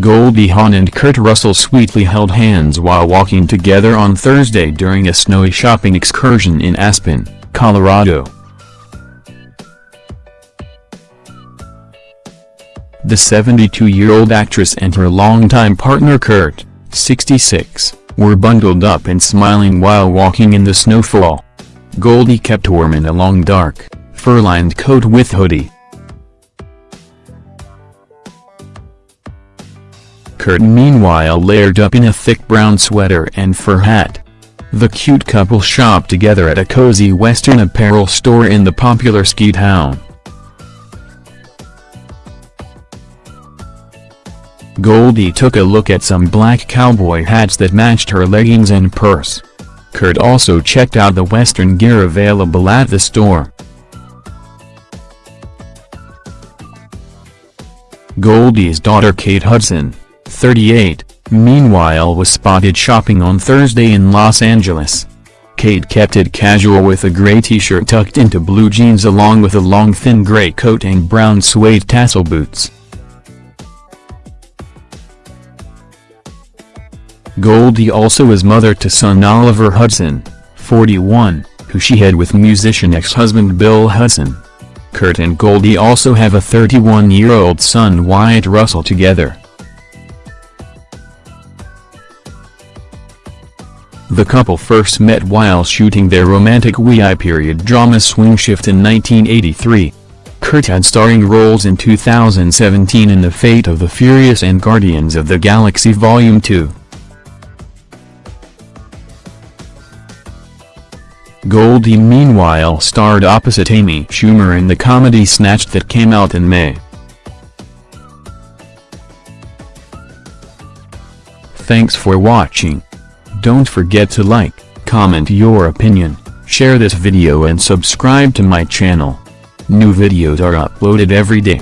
Goldie Hawn and Kurt Russell sweetly held hands while walking together on Thursday during a snowy shopping excursion in Aspen, Colorado. The 72-year-old actress and her longtime partner Kurt, 66, were bundled up and smiling while walking in the snowfall. Goldie kept warm in a long dark, fur-lined coat with hoodie. Kurt meanwhile layered up in a thick brown sweater and fur hat. The cute couple shopped together at a cozy western apparel store in the popular ski town. Goldie took a look at some black cowboy hats that matched her leggings and purse. Kurt also checked out the western gear available at the store. Goldie's daughter Kate Hudson, 38, meanwhile was spotted shopping on Thursday in Los Angeles. Kate kept it casual with a gray t-shirt tucked into blue jeans along with a long thin gray coat and brown suede tassel boots. Goldie also is mother to son Oliver Hudson, 41, who she had with musician ex-husband Bill Hudson. Kurt and Goldie also have a 31-year-old son Wyatt Russell together. The couple first met while shooting their romantic WI period drama Swing Shift in 1983. Kurt had starring roles in 2017 in The Fate of the Furious and Guardians of the Galaxy Volume 2. Goldie meanwhile starred opposite Amy Schumer in the comedy Snatched that came out in May. Thanks for watching. Don't forget to like, comment your opinion, share this video and subscribe to my channel. New videos are uploaded every day.